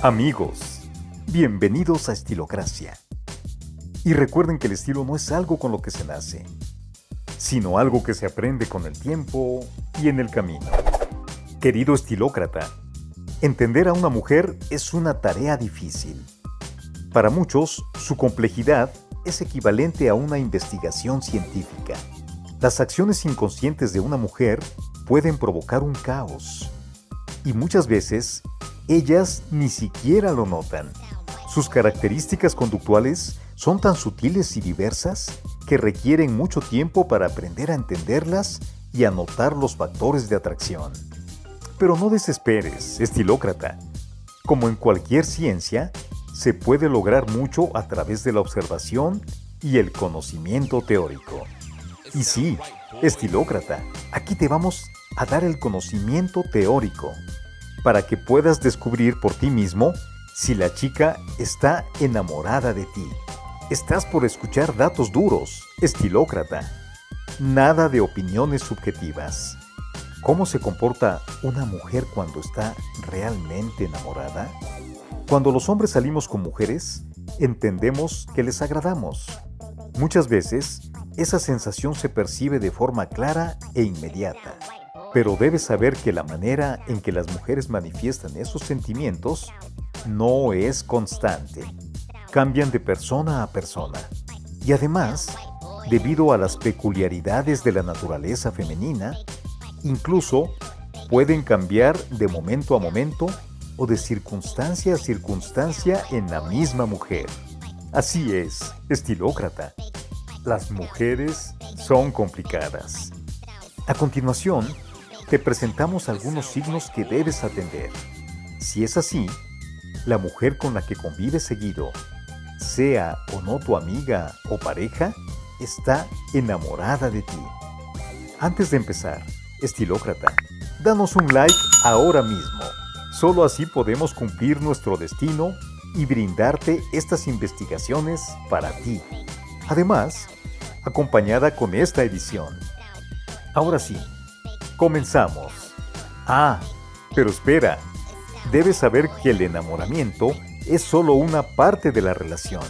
Amigos, bienvenidos a Estilocracia. Y recuerden que el estilo no es algo con lo que se nace, sino algo que se aprende con el tiempo y en el camino. Querido estilócrata, entender a una mujer es una tarea difícil. Para muchos, su complejidad es equivalente a una investigación científica. Las acciones inconscientes de una mujer pueden provocar un caos. Y muchas veces, ellas ni siquiera lo notan. Sus características conductuales son tan sutiles y diversas que requieren mucho tiempo para aprender a entenderlas y a notar los factores de atracción. Pero no desesperes, estilócrata. Como en cualquier ciencia, se puede lograr mucho a través de la observación y el conocimiento teórico. Y sí, estilócrata, aquí te vamos a dar el conocimiento teórico para que puedas descubrir por ti mismo si la chica está enamorada de ti. Estás por escuchar datos duros, estilócrata. Nada de opiniones subjetivas. ¿Cómo se comporta una mujer cuando está realmente enamorada? Cuando los hombres salimos con mujeres, entendemos que les agradamos. Muchas veces, esa sensación se percibe de forma clara e inmediata. Pero debes saber que la manera en que las mujeres manifiestan esos sentimientos no es constante. Cambian de persona a persona. Y además, debido a las peculiaridades de la naturaleza femenina, incluso pueden cambiar de momento a momento o de circunstancia a circunstancia en la misma mujer. Así es, estilócrata. Las mujeres son complicadas. A continuación, te presentamos algunos signos que debes atender. Si es así, la mujer con la que convives seguido, sea o no tu amiga o pareja, está enamorada de ti. Antes de empezar, estilócrata, danos un like ahora mismo. Solo así podemos cumplir nuestro destino y brindarte estas investigaciones para ti. Además, acompañada con esta edición. Ahora sí, comenzamos. Ah, pero espera, debes saber que el enamoramiento es solo una parte de la relación.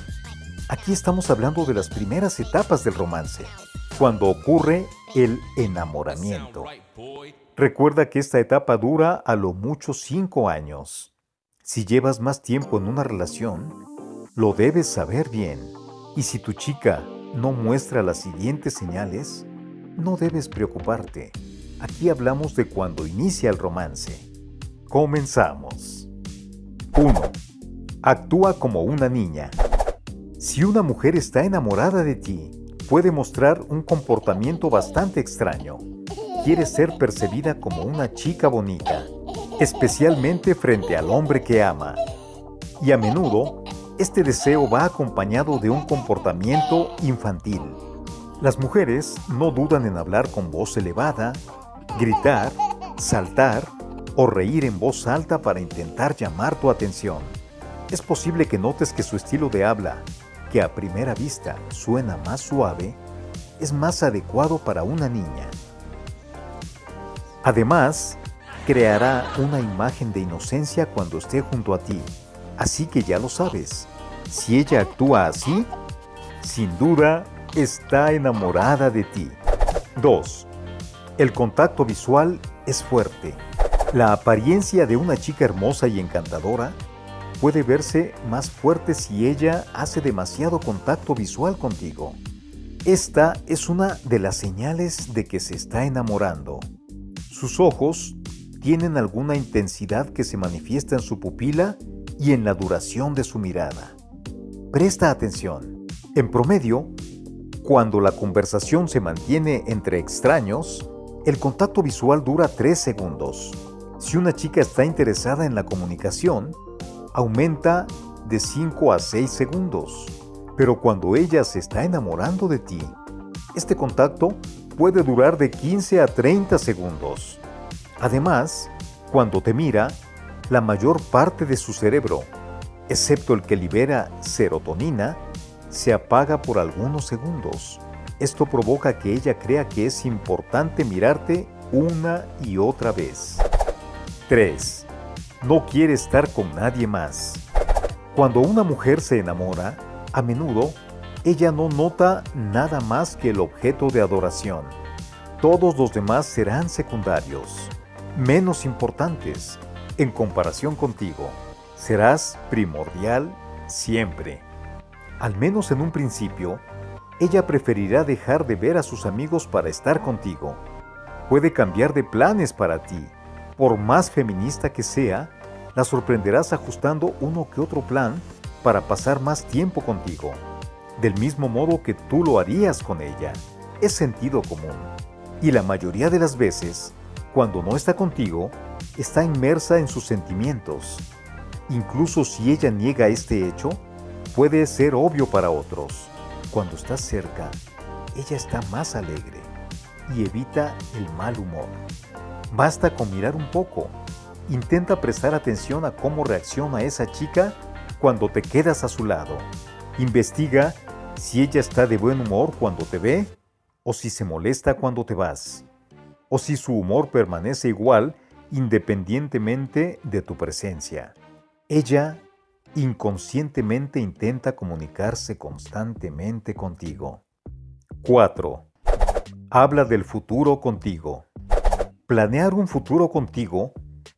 Aquí estamos hablando de las primeras etapas del romance, cuando ocurre el enamoramiento. Recuerda que esta etapa dura a lo mucho cinco años. Si llevas más tiempo en una relación, lo debes saber bien. Y si tu chica no muestra las siguientes señales, no debes preocuparte. Aquí hablamos de cuando inicia el romance. Comenzamos. 1. Actúa como una niña. Si una mujer está enamorada de ti, puede mostrar un comportamiento bastante extraño quiere ser percibida como una chica bonita, especialmente frente al hombre que ama. Y a menudo, este deseo va acompañado de un comportamiento infantil. Las mujeres no dudan en hablar con voz elevada, gritar, saltar o reír en voz alta para intentar llamar tu atención. Es posible que notes que su estilo de habla, que a primera vista suena más suave, es más adecuado para una niña. Además, creará una imagen de inocencia cuando esté junto a ti. Así que ya lo sabes, si ella actúa así, sin duda está enamorada de ti. 2. El contacto visual es fuerte. La apariencia de una chica hermosa y encantadora puede verse más fuerte si ella hace demasiado contacto visual contigo. Esta es una de las señales de que se está enamorando. Sus ojos tienen alguna intensidad que se manifiesta en su pupila y en la duración de su mirada. Presta atención. En promedio, cuando la conversación se mantiene entre extraños, el contacto visual dura 3 segundos. Si una chica está interesada en la comunicación, aumenta de 5 a 6 segundos. Pero cuando ella se está enamorando de ti, este contacto puede durar de 15 a 30 segundos. Además, cuando te mira, la mayor parte de su cerebro, excepto el que libera serotonina, se apaga por algunos segundos. Esto provoca que ella crea que es importante mirarte una y otra vez. 3. No quiere estar con nadie más. Cuando una mujer se enamora, a menudo ella no nota nada más que el objeto de adoración. Todos los demás serán secundarios, menos importantes, en comparación contigo. Serás primordial siempre. Al menos en un principio, ella preferirá dejar de ver a sus amigos para estar contigo. Puede cambiar de planes para ti. Por más feminista que sea, la sorprenderás ajustando uno que otro plan para pasar más tiempo contigo del mismo modo que tú lo harías con ella. Es sentido común. Y la mayoría de las veces, cuando no está contigo, está inmersa en sus sentimientos. Incluso si ella niega este hecho, puede ser obvio para otros. Cuando estás cerca, ella está más alegre y evita el mal humor. Basta con mirar un poco. Intenta prestar atención a cómo reacciona esa chica cuando te quedas a su lado. Investiga si ella está de buen humor cuando te ve o si se molesta cuando te vas, o si su humor permanece igual independientemente de tu presencia. Ella inconscientemente intenta comunicarse constantemente contigo. 4. Habla del futuro contigo. Planear un futuro contigo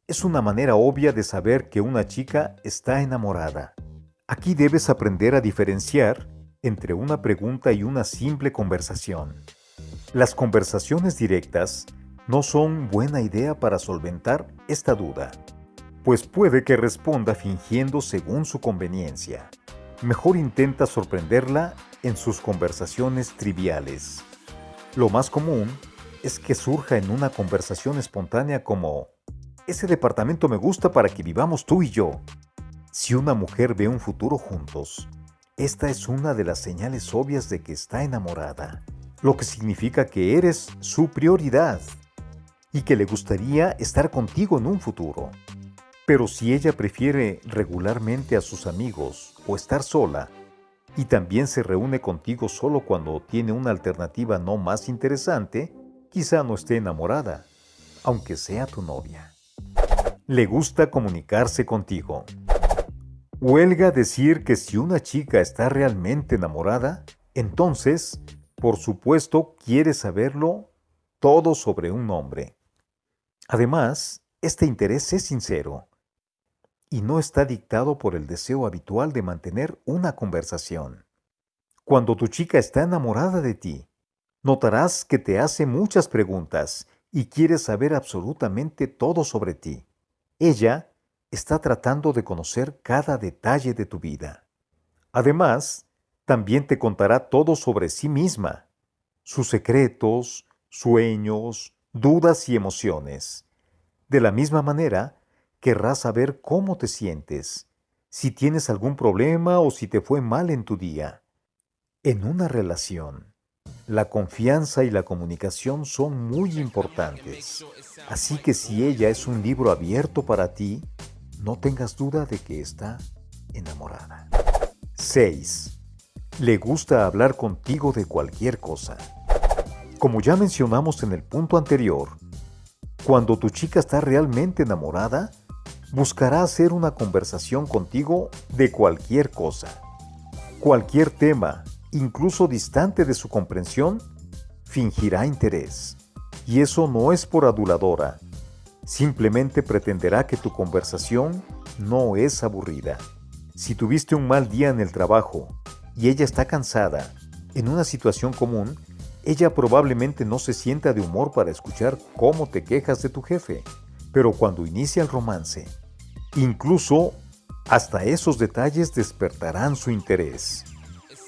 es una manera obvia de saber que una chica está enamorada. Aquí debes aprender a diferenciar entre una pregunta y una simple conversación. Las conversaciones directas no son buena idea para solventar esta duda, pues puede que responda fingiendo según su conveniencia. Mejor intenta sorprenderla en sus conversaciones triviales. Lo más común es que surja en una conversación espontánea como, ese departamento me gusta para que vivamos tú y yo. Si una mujer ve un futuro juntos, esta es una de las señales obvias de que está enamorada, lo que significa que eres su prioridad y que le gustaría estar contigo en un futuro. Pero si ella prefiere regularmente a sus amigos o estar sola, y también se reúne contigo solo cuando tiene una alternativa no más interesante, quizá no esté enamorada, aunque sea tu novia. Le gusta comunicarse contigo. Huelga decir que si una chica está realmente enamorada, entonces, por supuesto, quiere saberlo todo sobre un hombre. Además, este interés es sincero y no está dictado por el deseo habitual de mantener una conversación. Cuando tu chica está enamorada de ti, notarás que te hace muchas preguntas y quiere saber absolutamente todo sobre ti. Ella está tratando de conocer cada detalle de tu vida. Además, también te contará todo sobre sí misma, sus secretos, sueños, dudas y emociones. De la misma manera, querrá saber cómo te sientes, si tienes algún problema o si te fue mal en tu día. En una relación, la confianza y la comunicación son muy importantes. Así que si ella es un libro abierto para ti, no tengas duda de que está enamorada. 6. Le gusta hablar contigo de cualquier cosa. Como ya mencionamos en el punto anterior, cuando tu chica está realmente enamorada, buscará hacer una conversación contigo de cualquier cosa. Cualquier tema, incluso distante de su comprensión, fingirá interés. Y eso no es por aduladora, Simplemente pretenderá que tu conversación no es aburrida. Si tuviste un mal día en el trabajo y ella está cansada, en una situación común, ella probablemente no se sienta de humor para escuchar cómo te quejas de tu jefe. Pero cuando inicia el romance, incluso hasta esos detalles despertarán su interés.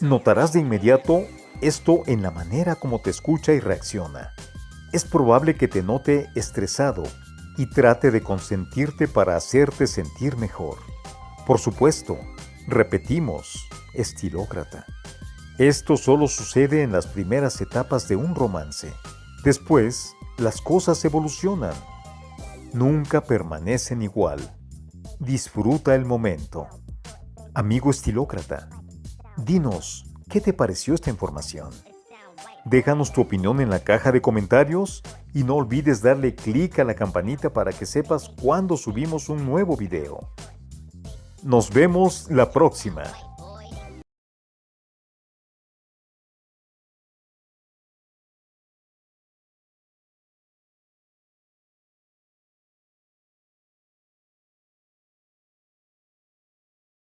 Notarás de inmediato esto en la manera como te escucha y reacciona. Es probable que te note estresado y trate de consentirte para hacerte sentir mejor. Por supuesto, repetimos, estilócrata. Esto solo sucede en las primeras etapas de un romance. Después, las cosas evolucionan. Nunca permanecen igual. Disfruta el momento. Amigo estilócrata, dinos, ¿qué te pareció esta información? Déjanos tu opinión en la caja de comentarios y no olvides darle clic a la campanita para que sepas cuando subimos un nuevo video. Nos vemos la próxima.